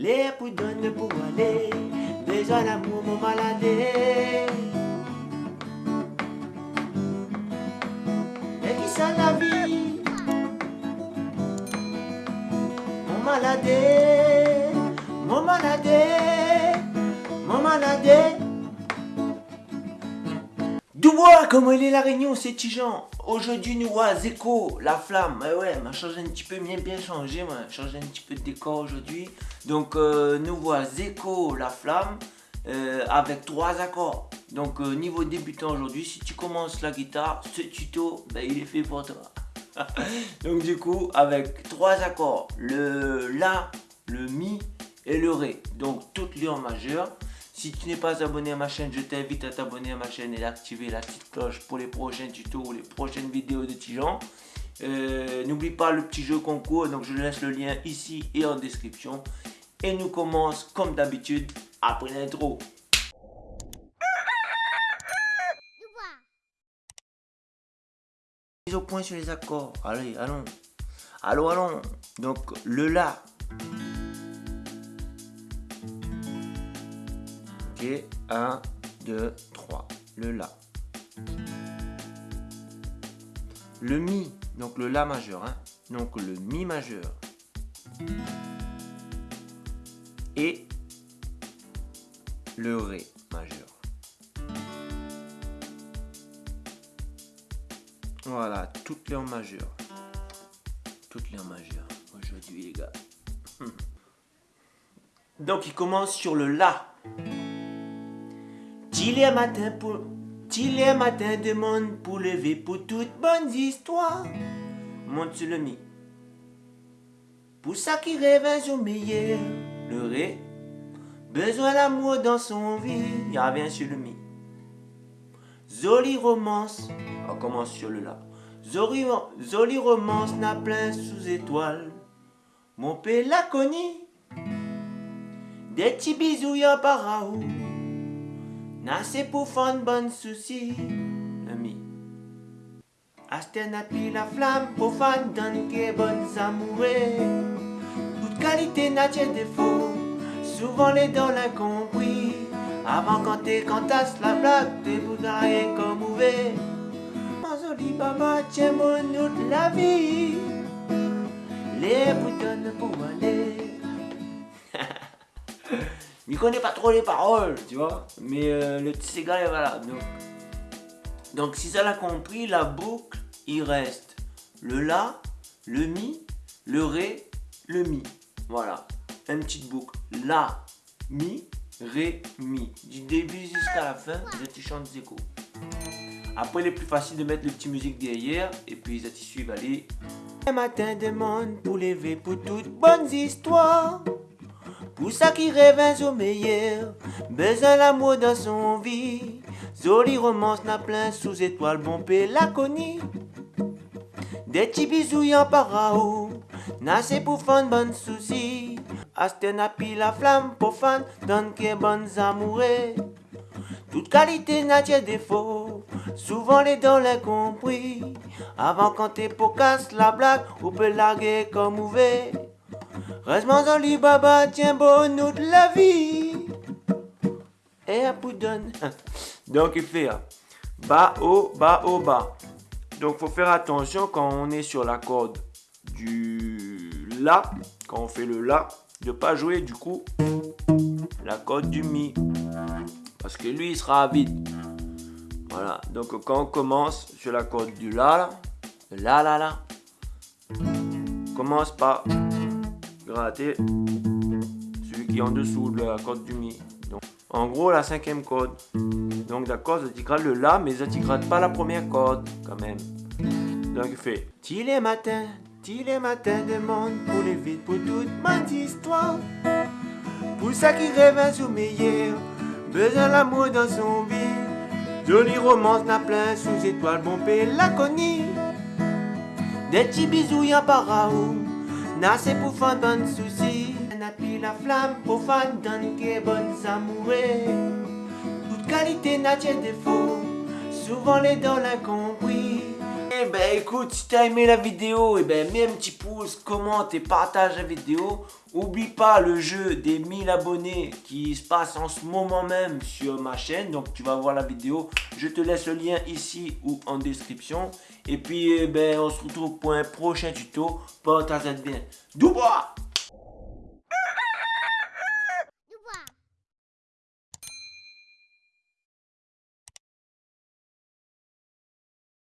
Les poudonnes pour aller, besoin d'amour mon maladé. Et qui ça la vie? Mon maladé, mon maladé, mon maladé. Comment il est la réunion, c'est Tijan Aujourd'hui, nous voit Zeko, la flamme. Ouais, ouais, m'a changé un petit peu, bien bien changé, m'a changé un petit peu de décor aujourd'hui. Donc, euh, nous voit Zeko, la flamme, euh, avec trois accords. Donc, euh, niveau débutant aujourd'hui, si tu commences la guitare, ce tuto, ben, il est fait pour toi. Donc, du coup, avec trois accords, le La, le Mi et le Ré. Donc, toutes les en majeur. Si tu n'es pas abonné à ma chaîne, je t'invite à t'abonner à ma chaîne et d'activer la petite cloche pour les prochains tutos ou les prochaines vidéos de Tijan. Euh, n'oublie pas le petit jeu concours, donc je laisse le lien ici et en description. Et nous commence comme d'habitude après l'intro. Mise au point sur les accords. Allez, allons. Allons, allons. Donc le La. Ok, 1, 2, 3. Le La. Le Mi, donc le La majeur. Hein. Donc le Mi majeur. Et le Ré majeur. Voilà, toutes les en majeur. Toutes les en majeur aujourd'hui les gars. Donc il commence sur le La. T'il est matin pour... T'il est matin demande pour lever pour toutes bonnes histoires. Monte sur le mi. Pour ça qui rêve un jour meilleur. Le ré. Besoin d'amour dans son vie. Il revient sur le mi. Zoli romance. On commence sur le la. Zoli romance n'a plein sous étoiles. Mon père l'a connu. Des petits bisous y'a par Nase pour faire bonne souci, ami. Asten api la flamme pour fan donne que bonnes amoureux. Toute qualité n'a pas défaut, souvent les dents l'incompris. Avant quand t'es cantasse la blague, t'es bougaré comme ouvert. Joli baba, tiens mon de la vie. Les boutons pour aller. Il connaît pas trop les paroles, tu vois. Mais euh, le petit gars, voilà. Donc, donc si ça l'a compris, la boucle, il reste le La, le Mi, le Ré, le Mi. Voilà. Une petite boucle. La, Mi, Ré, Mi. Du début jusqu'à la fin, je te chante Zeko. Après, il est plus facile de mettre le petit musique derrière. Et puis, ça te suivent, allez. Un matin de monde pour lever pour toutes bonnes histoires. Pour ça qui rêve jour meilleur, besoin l'amour dans son vie. Zoli romance n'a plein sous étoile, bon la connu. Des petits bisous y'en parao, n'a c'est pour fan bonne souci. Asten a la flamme pour fan, donne que bonnes amoureux. Toute qualité n'a pas défaut, souvent les dents l'incompris. Avant quand t'es pour casse la blague, ou peut larguer comme ouvert. Reste-moi dans baba, tiens bon nous de la vie. Et un poudonne. Donc il fait hein, bas, haut, bas, haut, bas. Donc faut faire attention quand on est sur la corde du La, quand on fait le La, de pas jouer du coup la corde du Mi. Parce que lui il sera vide. Voilà, donc quand on commence sur la corde du La, La, La, La, commence par gratter celui qui est en dessous de la corde du Mi. Donc, en gros, la cinquième corde. Donc d'accord, ça gratte le La, mais ça ne gratte pas la première corde quand même. Donc il fait T'il est matin, t'il est matin demande pour les vides, pour toute ma histoire. Pour ça qui rêve un meilleur, besoin l'amour dans son vie. Jolie romance n'a plein sous étoile, bon la connu. Des petits bisous y'a par n'a c'est pour faire bonne souci. N'a pris la flamme pour faire donne que bonnes amoureux. Toute qualité n'a pas défaut, souvent les dents l'incompris. Ben écoute, si t'as aimé la vidéo, et ben mets un petit pouce, commente et partage la vidéo. Oublie pas le jeu des 1000 abonnés qui se passe en ce moment même sur ma chaîne. Donc tu vas voir la vidéo. Je te laisse le lien ici ou en description. Et puis eh ben on se retrouve pour un prochain tuto. Porte-toi bien. Doubois